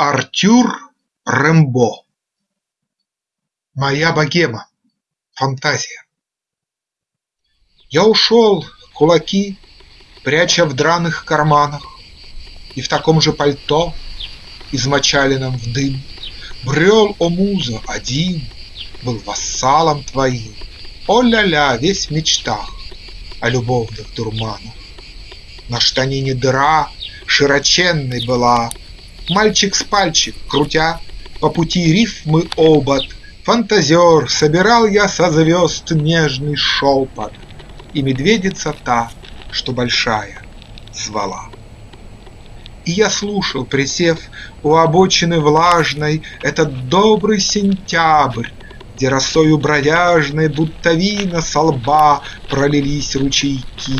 Артюр Рембо Моя богема. Фантазия. Я ушел, кулаки пряча в драных карманах, И в таком же пальто, измочаленном в дым, Брел, о муза, один, был вассалом твоим, О-ля-ля, весь в мечтах о любовных дурманах. На штанине дыра широченной была, Мальчик с пальчик, крутя по пути рифмы обод, Фантазер, собирал я со звезд нежный шепот, И медведица та, что большая, звала. И я слушал, присев у обочины влажной, Этот добрый сентябрь, где росою бродяжной, Будто вина со лба пролились ручейки,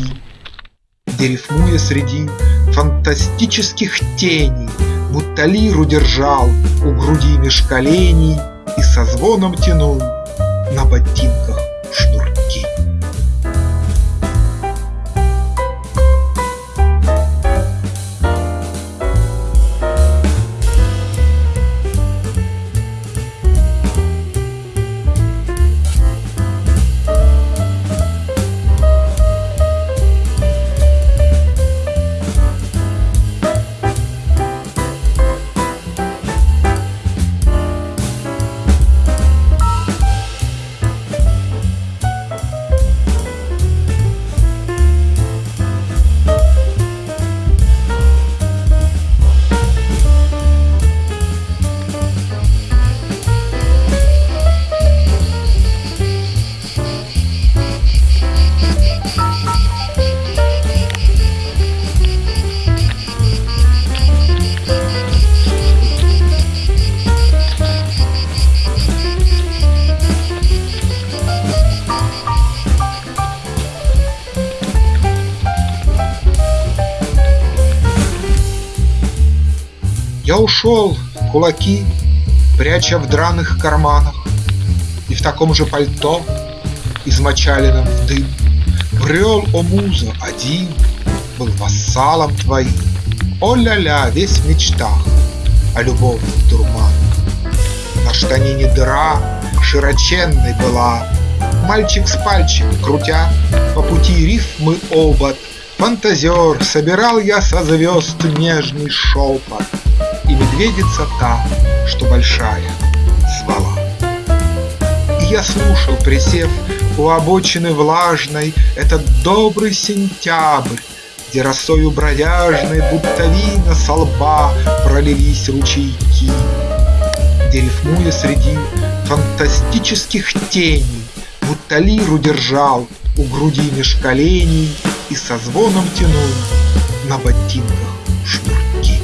Где, рифмуя среди фантастических теней, Будто лиру держал у груди меж коленей И со звоном тянул на ботинках шнурки. Я ушел, кулаки пряча в драных карманах, И в таком же пальто, измочаленном в дым, Брел, о муза, один, был вассалом твоим, О-ля-ля, весь в мечтах о любовных дурманах. На штанине дыра широченной была, Мальчик с пальчик, крутя по пути рифмы обод, Фантазер, собирал я со звезд нежный шепот, и медведица та, что большая, звала. И я слушал, присев у обочины влажной, Этот добрый сентябрь, где росою бродяжной Будто вина со лба пролились ручейки, Где, рифмуя среди фантастических теней, Будто лиру держал у груди меж коленей И со звоном тянул на ботинках шнурки.